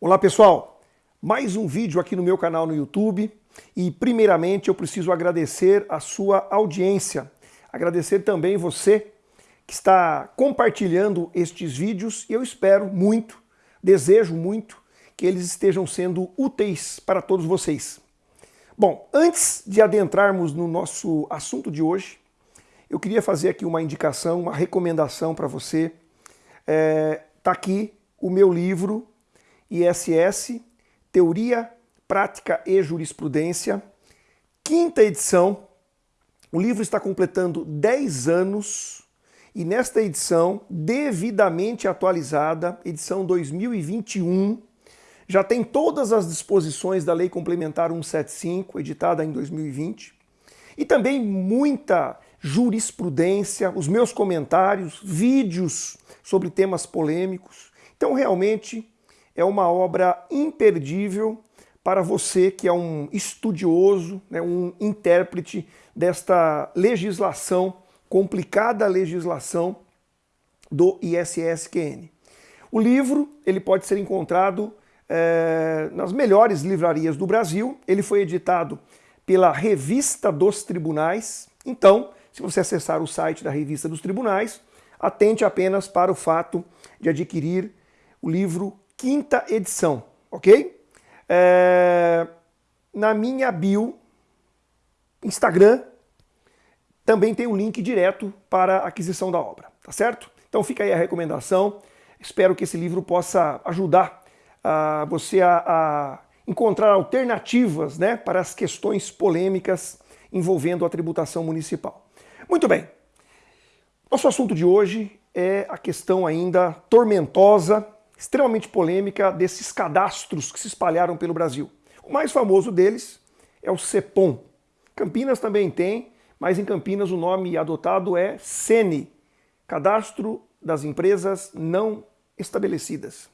Olá pessoal, mais um vídeo aqui no meu canal no YouTube e primeiramente eu preciso agradecer a sua audiência, agradecer também você que está compartilhando estes vídeos e eu espero muito, desejo muito que eles estejam sendo úteis para todos vocês. Bom, antes de adentrarmos no nosso assunto de hoje, eu queria fazer aqui uma indicação, uma recomendação para você. Está é, tá aqui o meu livro ISS, Teoria, Prática e Jurisprudência, quinta edição. O livro está completando 10 anos e nesta edição, devidamente atualizada, edição 2021, já tem todas as disposições da Lei Complementar 175, editada em 2020, e também muita jurisprudência, os meus comentários, vídeos sobre temas polêmicos. Então, realmente, é uma obra imperdível para você que é um estudioso, né, um intérprete desta legislação, complicada legislação do ISSQN. O livro ele pode ser encontrado é, nas melhores livrarias do Brasil. Ele foi editado pela Revista dos Tribunais. Então, se você acessar o site da Revista dos Tribunais, atente apenas para o fato de adquirir o livro quinta edição, ok? É, na minha bio, Instagram, também tem um link direto para a aquisição da obra, tá certo? Então fica aí a recomendação, espero que esse livro possa ajudar uh, você a, a encontrar alternativas né, para as questões polêmicas envolvendo a tributação municipal. Muito bem, nosso assunto de hoje é a questão ainda tormentosa extremamente polêmica desses cadastros que se espalharam pelo Brasil. O mais famoso deles é o CEPOM. Campinas também tem, mas em Campinas o nome adotado é CENE, Cadastro das Empresas Não Estabelecidas.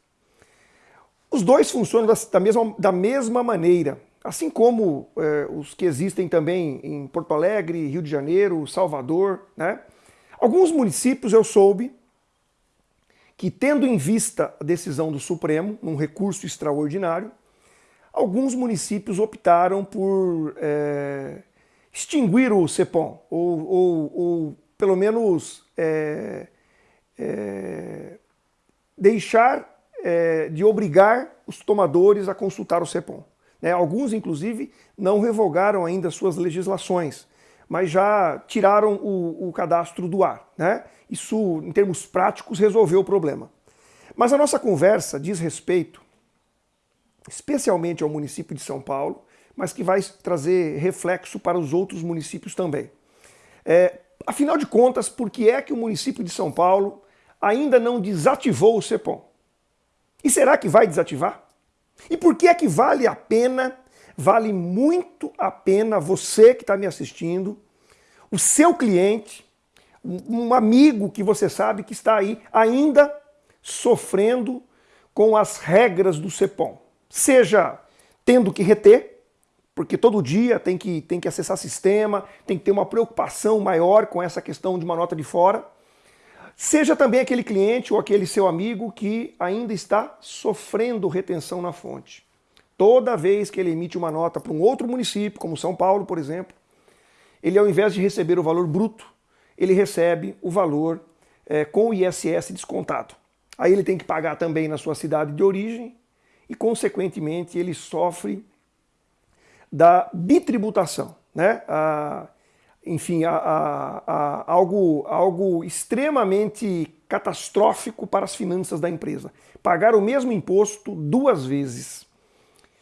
Os dois funcionam da mesma, da mesma maneira, assim como é, os que existem também em Porto Alegre, Rio de Janeiro, Salvador. Né? Alguns municípios eu soube que, tendo em vista a decisão do Supremo, num recurso extraordinário, alguns municípios optaram por é, extinguir o CEPOM, ou, ou, ou pelo menos é, é, deixar é, de obrigar os tomadores a consultar o CEPOM. Né? Alguns, inclusive, não revogaram ainda suas legislações, mas já tiraram o, o cadastro do ar. Né? Isso, em termos práticos, resolveu o problema. Mas a nossa conversa diz respeito especialmente ao município de São Paulo, mas que vai trazer reflexo para os outros municípios também. É, afinal de contas, por que é que o município de São Paulo ainda não desativou o CEPOM? E será que vai desativar? E por que é que vale a pena, vale muito a pena você que está me assistindo, o seu cliente, um amigo que você sabe que está aí ainda sofrendo com as regras do CEPOM. Seja tendo que reter, porque todo dia tem que, tem que acessar sistema, tem que ter uma preocupação maior com essa questão de uma nota de fora. Seja também aquele cliente ou aquele seu amigo que ainda está sofrendo retenção na fonte. Toda vez que ele emite uma nota para um outro município, como São Paulo, por exemplo, ele ao invés de receber o valor bruto, ele recebe o valor é, com o ISS descontado. Aí ele tem que pagar também na sua cidade de origem e, consequentemente, ele sofre da bitributação. Né? A, enfim, a, a, algo, algo extremamente catastrófico para as finanças da empresa. Pagar o mesmo imposto duas vezes.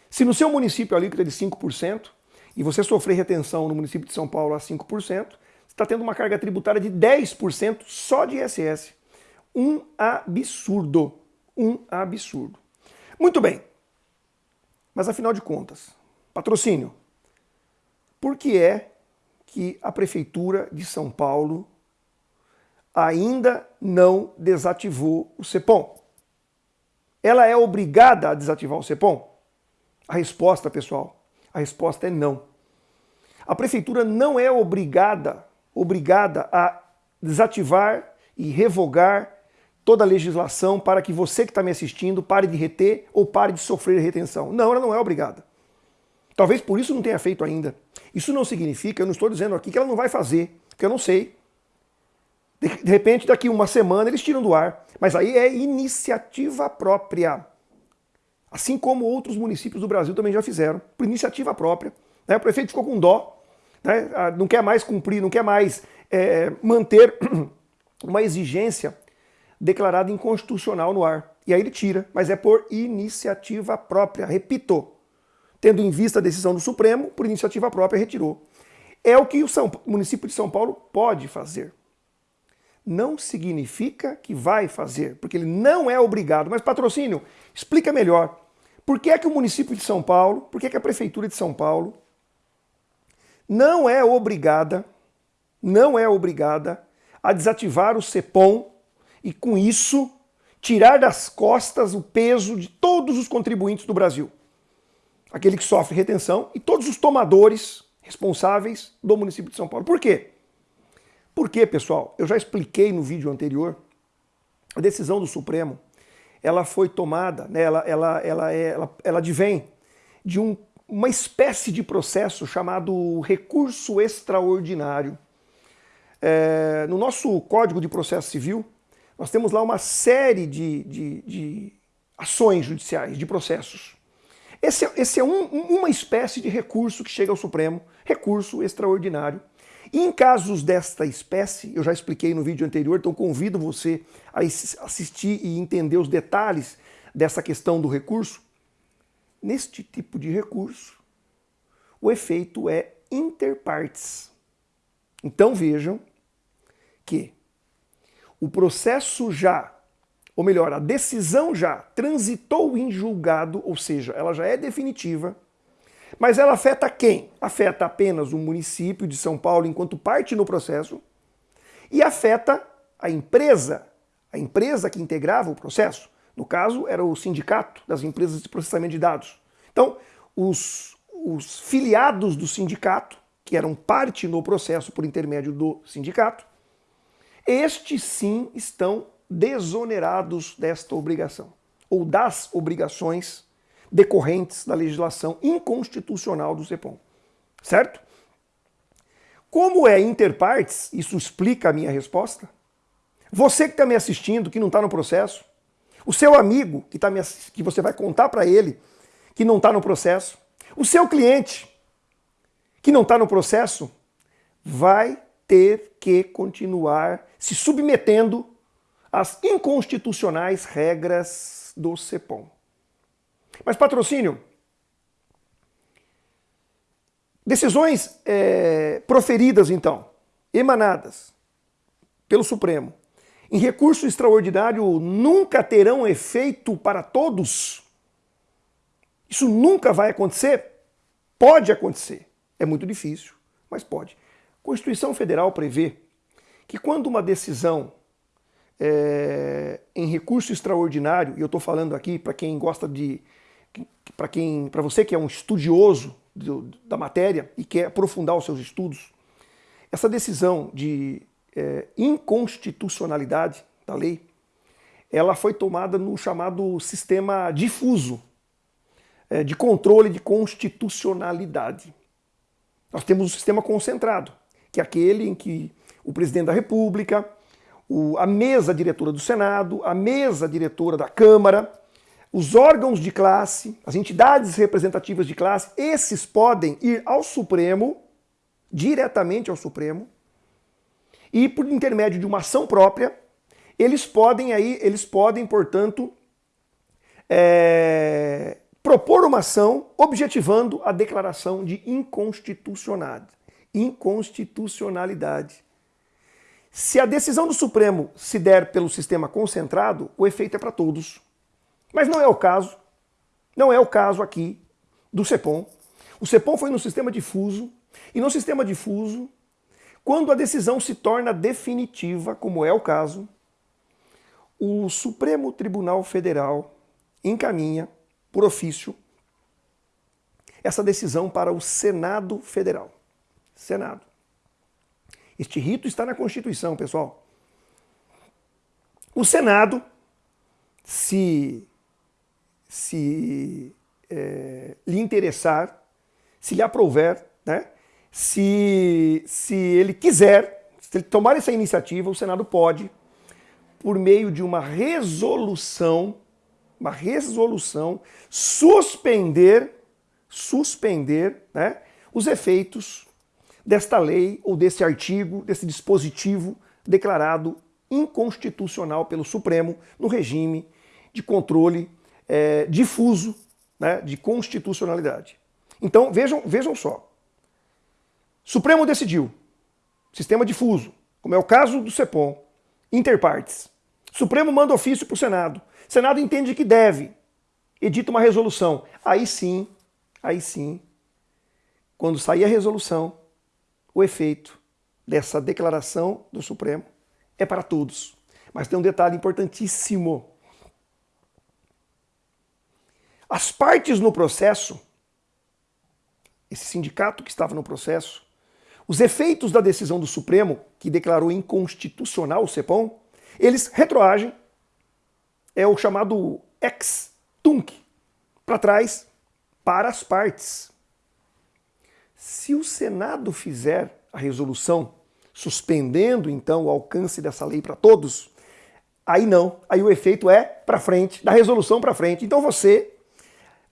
Se no seu município a alíquota é de 5% e você sofrer retenção no município de São Paulo a 5%, está tendo uma carga tributária de 10% só de ISS. Um absurdo. Um absurdo. Muito bem. Mas afinal de contas, patrocínio. Por que é que a Prefeitura de São Paulo ainda não desativou o CEPOM? Ela é obrigada a desativar o CEPOM? A resposta, pessoal, a resposta é não. A Prefeitura não é obrigada obrigada a desativar e revogar toda a legislação para que você que está me assistindo pare de reter ou pare de sofrer retenção. Não, ela não é obrigada. Talvez por isso não tenha feito ainda. Isso não significa, eu não estou dizendo aqui que ela não vai fazer, porque eu não sei. De, repente, daqui uma semana eles tiram do ar. Mas aí é iniciativa própria. Assim como outros municípios do Brasil também já fizeram, por iniciativa própria. Né? O prefeito ficou com dó, né? Ah, não quer mais cumprir, não quer mais é, manter uma exigência declarada inconstitucional no ar. E aí ele tira, mas é por iniciativa própria. Repito, tendo em vista a decisão do Supremo, por iniciativa própria retirou. É o que o, São, o município de São Paulo pode fazer. Não significa que vai fazer, porque ele não é obrigado. Mas patrocínio, explica melhor. Por que é que o município de São Paulo, por que, é que a prefeitura de São Paulo não é obrigada, não é obrigada a desativar o CEPOM e com isso tirar das costas o peso de todos os contribuintes do Brasil. Aquele que sofre retenção e todos os tomadores responsáveis do município de São Paulo. Por quê? Porque, pessoal, eu já expliquei no vídeo anterior, a decisão do Supremo, ela foi tomada, né, ela, ela, ela, é, ela, ela advém de um, uma espécie de processo chamado recurso extraordinário. É, no nosso Código de Processo Civil, nós temos lá uma série de, de, de ações judiciais, de processos. Esse, é, esse é um, uma espécie de recurso que chega ao Supremo, recurso extraordinário. Em casos desta espécie, eu já expliquei no vídeo anterior, então convido você a assistir e entender os detalhes dessa questão do recurso. Neste tipo de recurso, o efeito é interpartes. Então vejam que o processo já, ou melhor, a decisão já transitou em julgado, ou seja, ela já é definitiva, mas ela afeta quem? Afeta apenas o município de São Paulo enquanto parte no processo e afeta a empresa, a empresa que integrava o processo. No caso, era o sindicato das empresas de processamento de dados. Então, os, os filiados do sindicato, que eram parte no processo por intermédio do sindicato, estes sim estão desonerados desta obrigação, ou das obrigações decorrentes da legislação inconstitucional do CEPOM. Certo? Como é interpartes, isso explica a minha resposta. Você que está me assistindo, que não está no processo, o seu amigo que, tá me, que você vai contar para ele que não está no processo, o seu cliente que não está no processo, vai ter que continuar se submetendo às inconstitucionais regras do CEPOM. Mas patrocínio, decisões é, proferidas então, emanadas pelo Supremo, em recurso extraordinário nunca terão efeito para todos? Isso nunca vai acontecer? Pode acontecer. É muito difícil, mas pode. A Constituição Federal prevê que quando uma decisão é, em recurso extraordinário, e eu estou falando aqui para quem gosta de, para quem, para você que é um estudioso do, da matéria e quer aprofundar os seus estudos, essa decisão de é, inconstitucionalidade da lei, ela foi tomada no chamado sistema difuso é, de controle de constitucionalidade. Nós temos o sistema concentrado, que é aquele em que o presidente da República, o, a mesa diretora do Senado, a mesa diretora da Câmara, os órgãos de classe, as entidades representativas de classe, esses podem ir ao Supremo, diretamente ao Supremo, e por intermédio de uma ação própria, eles podem aí, eles podem, portanto, é, propor uma ação objetivando a declaração de inconstitucionalidade inconstitucionalidade. Se a decisão do Supremo se der pelo sistema concentrado, o efeito é para todos. Mas não é o caso. Não é o caso aqui do CEPOM. O CEPOM foi no sistema difuso, e no sistema difuso, quando a decisão se torna definitiva, como é o caso, o Supremo Tribunal Federal encaminha, por ofício, essa decisão para o Senado Federal. Senado. Este rito está na Constituição, pessoal. O Senado, se, se é, lhe interessar, se lhe aprouver, né? se, se ele quiser, se ele tomar essa iniciativa, o Senado pode, por meio de uma resolução, uma resolução, suspender, suspender né, os efeitos desta lei ou desse artigo, desse dispositivo declarado inconstitucional pelo Supremo no regime de controle é, difuso né, de constitucionalidade. Então vejam, vejam só. Supremo decidiu, sistema difuso, como é o caso do CEPOM, interpartes. Supremo manda ofício para o Senado. Senado entende que deve, edita uma resolução. Aí sim, aí sim, quando sair a resolução, o efeito dessa declaração do Supremo é para todos. Mas tem um detalhe importantíssimo. As partes no processo, esse sindicato que estava no processo, os efeitos da decisão do Supremo, que declarou inconstitucional o CEPOM, eles retroagem, é o chamado ex-tunc, para trás, para as partes. Se o Senado fizer a resolução suspendendo então o alcance dessa lei para todos, aí não, aí o efeito é para frente, da resolução para frente. Então você,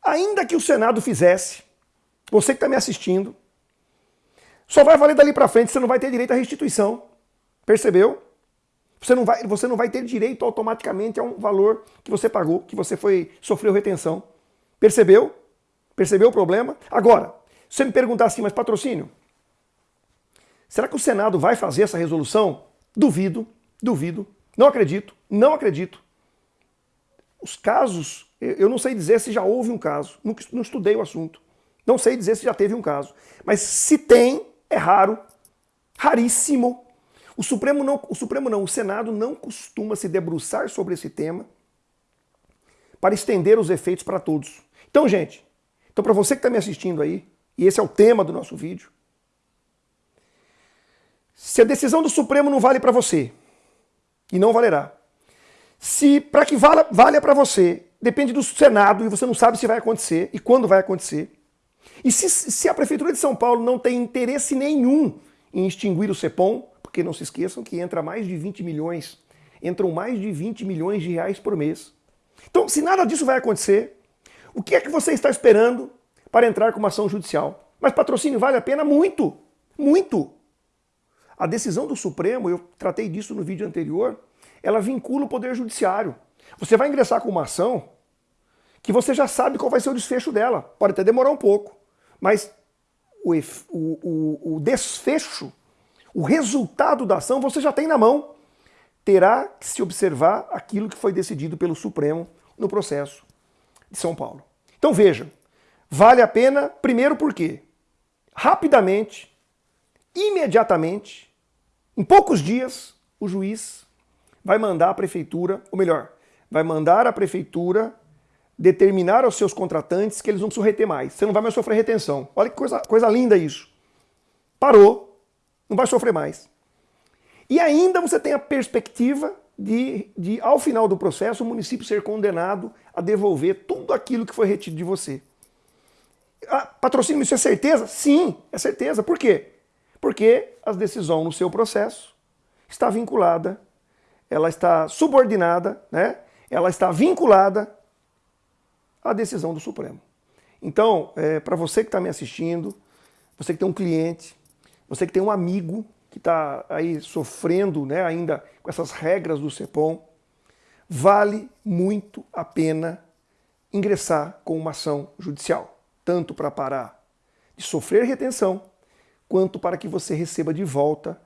ainda que o Senado fizesse, você que está me assistindo, só vai valer dali para frente, você não vai ter direito à restituição. Percebeu? Você não, vai, você não vai ter direito automaticamente a um valor que você pagou, que você foi sofreu retenção. Percebeu? Percebeu o problema? Agora, se você me perguntar assim, mas patrocínio, será que o Senado vai fazer essa resolução? Duvido, duvido, não acredito, não acredito. Os casos, eu não sei dizer se já houve um caso, não estudei o assunto. Não sei dizer se já teve um caso. Mas se tem, é raro, raríssimo. O Supremo não, o Supremo não, o Senado não costuma se debruçar sobre esse tema para estender os efeitos para todos. Então, gente, então para você que está me assistindo aí, e esse é o tema do nosso vídeo. Se a decisão do Supremo não vale para você, e não valerá, se para que valha, valha para você, depende do Senado e você não sabe se vai acontecer e quando vai acontecer, e se, se a Prefeitura de São Paulo não tem interesse nenhum em extinguir o CEPOM, porque não se esqueçam que entra mais de 20 milhões, entram mais de 20 milhões de reais por mês. Então, se nada disso vai acontecer, o que é que você está esperando para entrar com uma ação judicial. Mas patrocínio vale a pena muito, muito. A decisão do Supremo, eu tratei disso no vídeo anterior, ela vincula o Poder Judiciário. Você vai ingressar com uma ação que você já sabe qual vai ser o desfecho dela. Pode até demorar um pouco, mas o, o, o desfecho, o resultado da ação você já tem na mão. Terá que se observar aquilo que foi decidido pelo Supremo no processo de São Paulo. Então veja, Vale a pena, primeiro porque rapidamente, imediatamente, em poucos dias, o juiz vai mandar a prefeitura, ou melhor, vai mandar a prefeitura determinar aos seus contratantes que eles não precisam reter mais. Você não vai mais sofrer retenção. Olha que coisa, coisa linda isso. Parou, não vai sofrer mais. E ainda você tem a perspectiva de, de, ao final do processo, o município ser condenado a devolver tudo aquilo que foi retido de você. Ah, patrocínio, isso é certeza? Sim, é certeza. Por quê? Porque a decisão no seu processo está vinculada, ela está subordinada, né? ela está vinculada à decisão do Supremo. Então, é, para você que está me assistindo, você que tem um cliente, você que tem um amigo que está aí sofrendo né, ainda com essas regras do CEPOM, vale muito a pena ingressar com uma ação judicial tanto para parar de sofrer retenção, quanto para que você receba de volta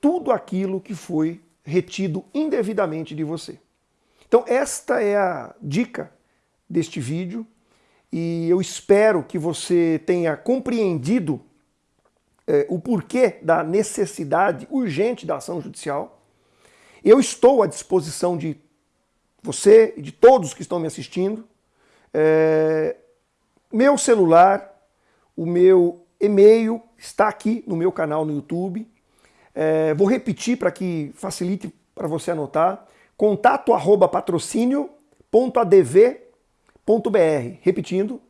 tudo aquilo que foi retido indevidamente de você. Então esta é a dica deste vídeo e eu espero que você tenha compreendido é, o porquê da necessidade urgente da ação judicial. Eu estou à disposição de você e de todos que estão me assistindo. É, meu celular, o meu e-mail está aqui no meu canal no YouTube. É, vou repetir para que facilite para você anotar. contato arroba patrocínio.adv.br. Repetindo,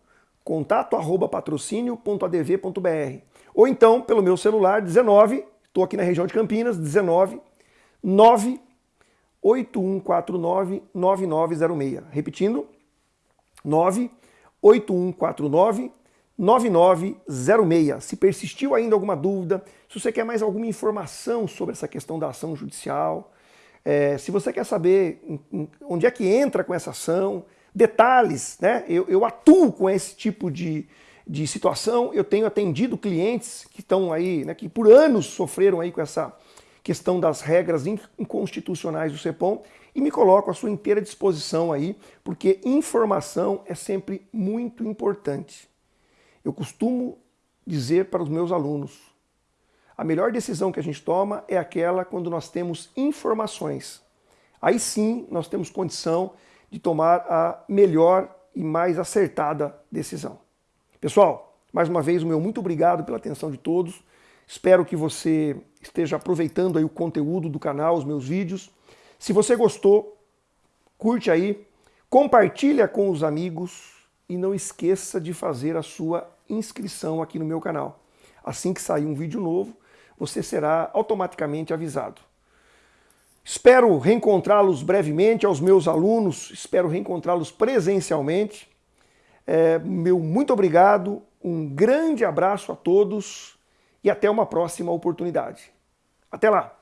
contato arroba patrocínio.adv.br. Ou então pelo meu celular 19, estou aqui na região de Campinas, 19 98149 9906. Repetindo, 98149 9906. Se persistiu ainda alguma dúvida, se você quer mais alguma informação sobre essa questão da ação judicial, é, se você quer saber onde é que entra com essa ação, detalhes, né? Eu, eu atuo com esse tipo de, de situação, eu tenho atendido clientes que estão aí, né, que por anos sofreram aí com essa questão das regras inconstitucionais do CEPOM e me coloco à sua inteira disposição aí, porque informação é sempre muito importante. Eu costumo dizer para os meus alunos, a melhor decisão que a gente toma é aquela quando nós temos informações. Aí sim nós temos condição de tomar a melhor e mais acertada decisão. Pessoal, mais uma vez o meu muito obrigado pela atenção de todos. Espero que você esteja aproveitando aí o conteúdo do canal, os meus vídeos. Se você gostou, curte aí, compartilha com os amigos e não esqueça de fazer a sua inscrição aqui no meu canal. Assim que sair um vídeo novo, você será automaticamente avisado. Espero reencontrá-los brevemente, aos meus alunos, espero reencontrá-los presencialmente. É, meu muito obrigado, um grande abraço a todos e até uma próxima oportunidade. Até lá!